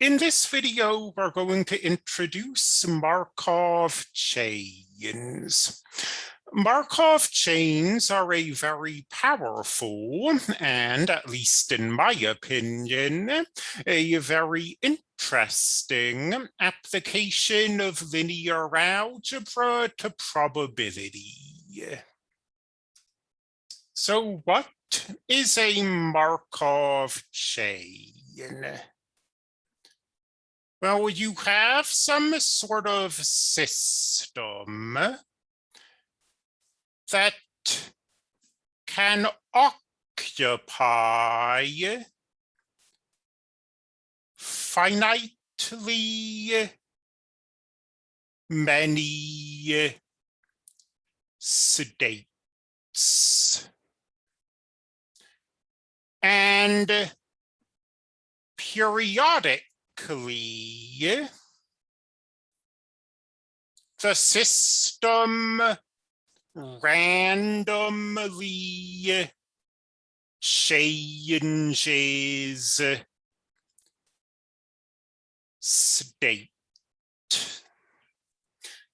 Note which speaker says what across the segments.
Speaker 1: In this video, we're going to introduce Markov chains. Markov chains are a very powerful and, at least in my opinion, a very interesting application of linear algebra to probability. So what is a Markov chain? Well, you have some sort of system that can occupy finitely many states. And periodic the system randomly changes state.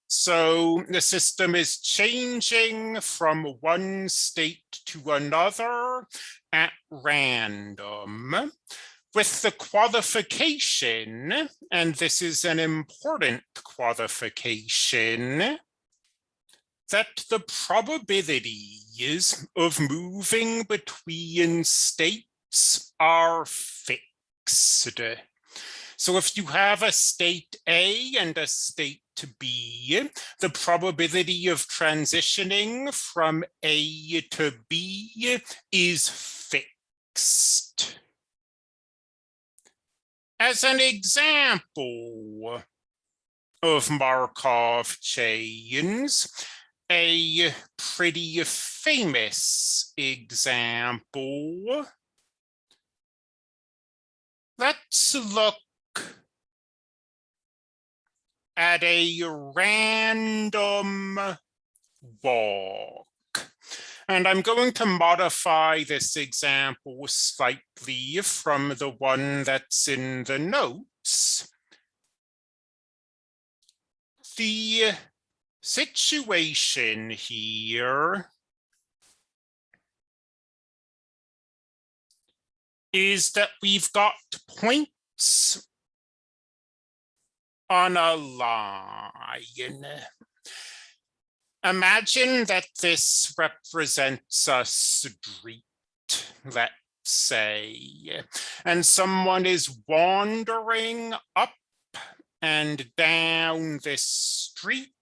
Speaker 1: So the system is changing from one state to another at random with the qualification, and this is an important qualification, that the probabilities of moving between states are fixed. So if you have a state A and a state B, the probability of transitioning from A to B is fixed. As an example of Markov chains, a pretty famous example. Let's look at a random walk. And I'm going to modify this example slightly from the one that's in the notes. The situation here is that we've got points on a line imagine that this represents a street, let's say, and someone is wandering up and down this street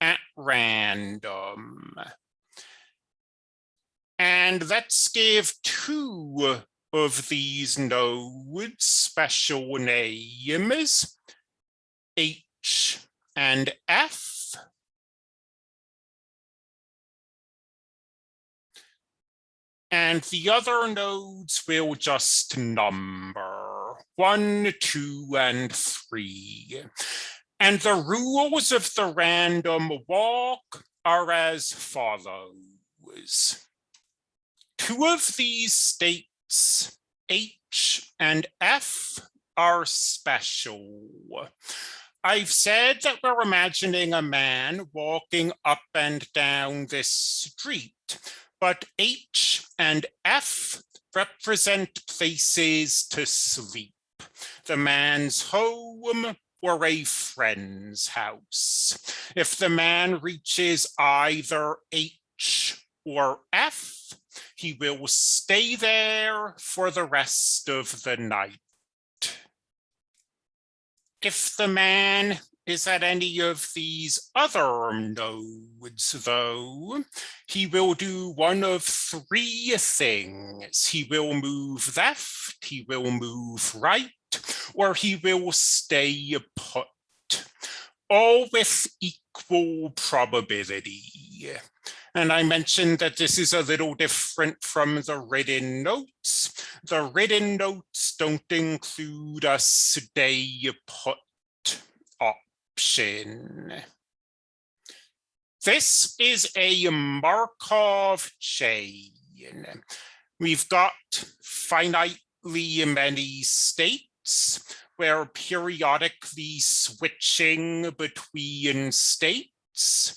Speaker 1: at random. And let's give two of these nodes special names, H and F. And the other nodes will just number one, two, and three. And the rules of the random walk are as follows. Two of these states, H and F, are special. I've said that we're imagining a man walking up and down this street but H and F represent places to sleep. The man's home or a friend's house. If the man reaches either H or F, he will stay there for the rest of the night. If the man is at any of these other nodes, though, he will do one of three things. He will move left, he will move right, or he will stay put, all with equal probability. And I mentioned that this is a little different from the written notes. The written notes don't include a stay put option. This is a Markov chain. We've got finitely many states. we're periodically switching between states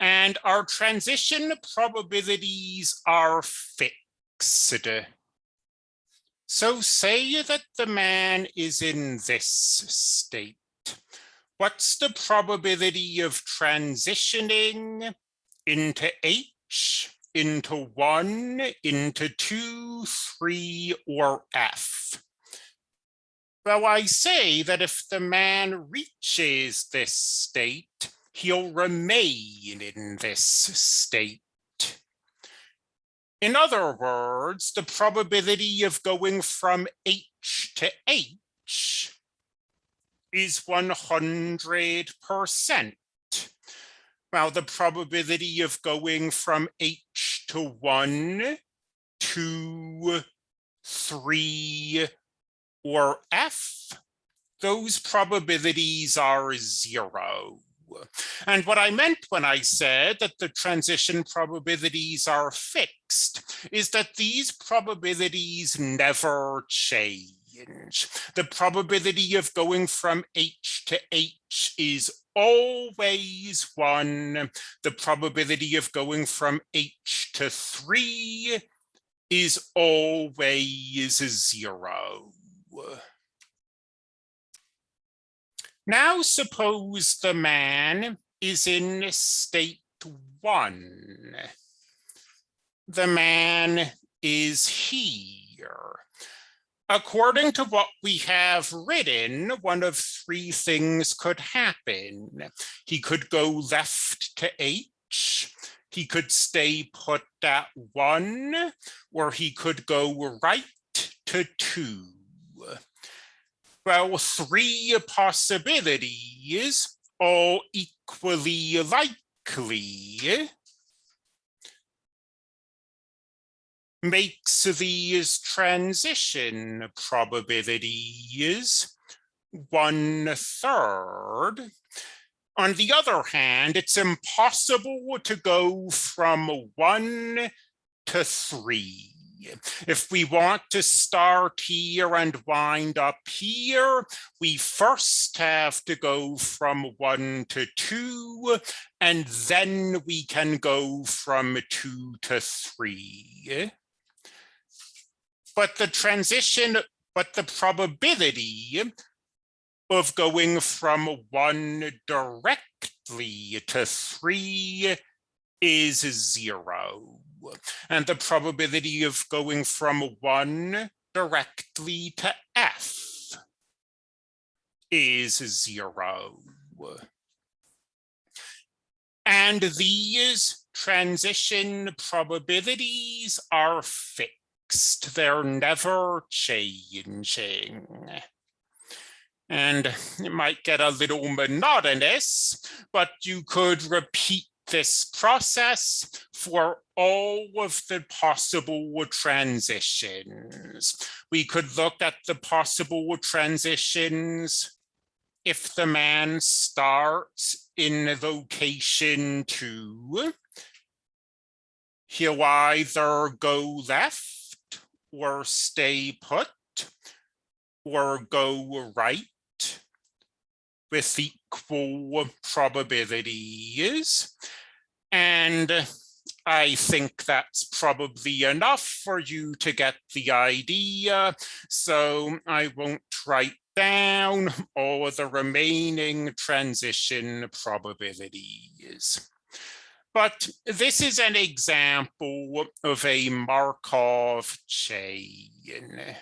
Speaker 1: and our transition probabilities are fixed. So say that the man is in this state. What's the probability of transitioning into H, into one, into two, three, or F? Well, I say that if the man reaches this state, he'll remain in this state. In other words, the probability of going from H to H is 100%. Well, the probability of going from H to 1 to 3 or F, those probabilities are zero. And what I meant when I said that the transition probabilities are fixed is that these probabilities never change. The probability of going from H to H is always one. The probability of going from H to three is always zero. Now suppose the man is in state one. The man is here. According to what we have written, one of three things could happen. He could go left to H, he could stay put at one, or he could go right to two well, three possibilities, all equally likely, makes these transition probabilities one third. On the other hand, it's impossible to go from one to three. If we want to start here and wind up here, we first have to go from one to two, and then we can go from two to three. But the transition, but the probability of going from one directly to three is zero and the probability of going from one directly to F is zero. And these transition probabilities are fixed. They're never changing. And it might get a little monotonous, but you could repeat this process for all of the possible transitions. We could look at the possible transitions if the man starts in location two, he'll either go left or stay put or go right with equal probabilities. And I think that's probably enough for you to get the idea. So I won't write down all the remaining transition probabilities. But this is an example of a Markov chain.